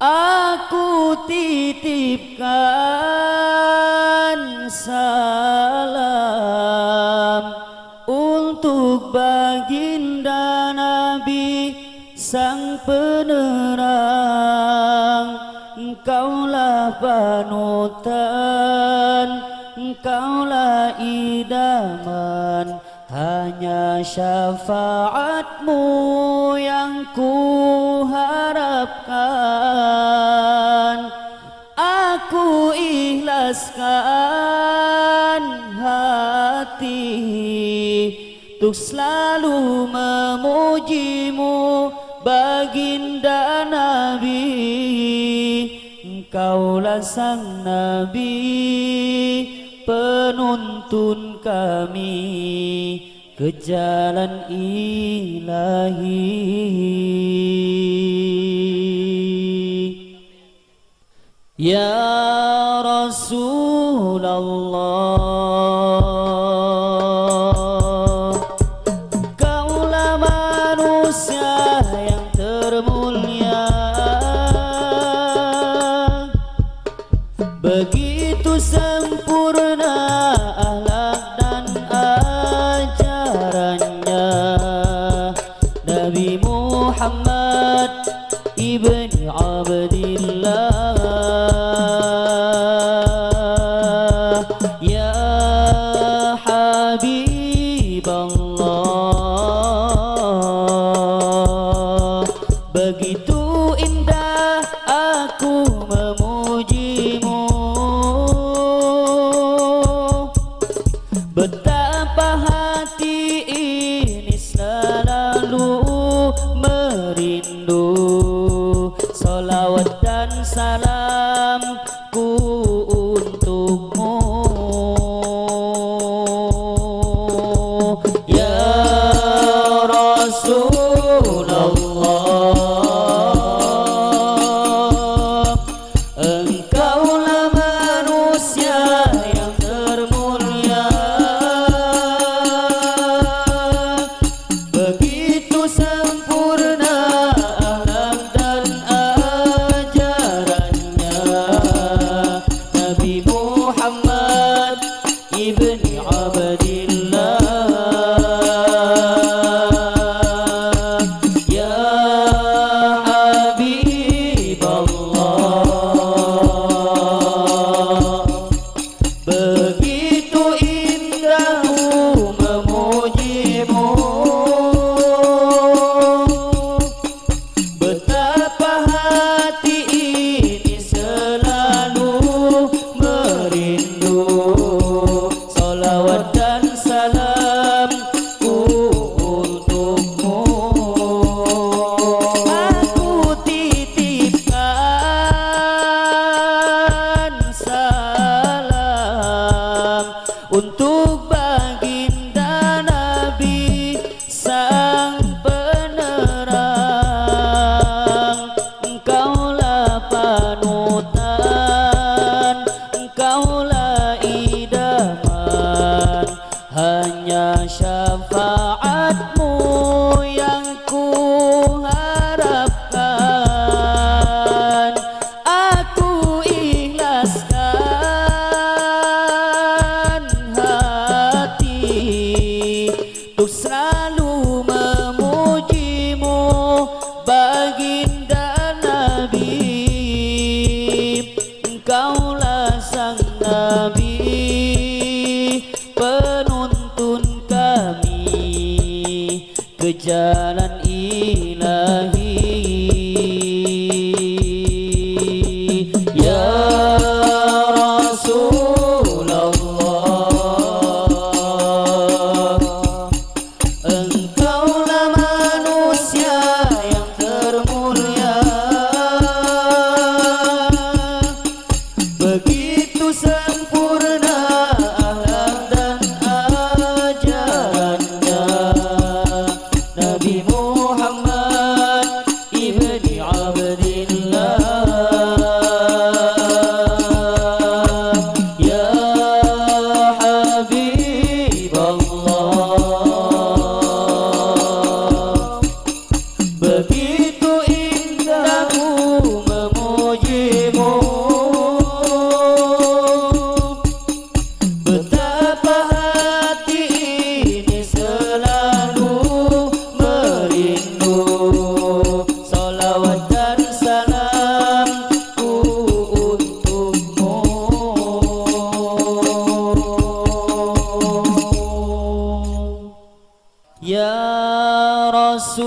Aku titipkan salam Untuk baginda Nabi Sang penerang. Engkaulah panutan Engkaulah idaman. Hanya syafaatmu yang ku harapkan ikhlaskan hati Untuk selalu memujimu baginda Nabi. Engkaulah sang Nabi penuntun kami ke jalan ilahi. Ya sempurna ahlak dan ajarannya. Nabi Muhammad ibni Abdillah Ya Habib Allah Begitu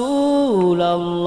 rasulallah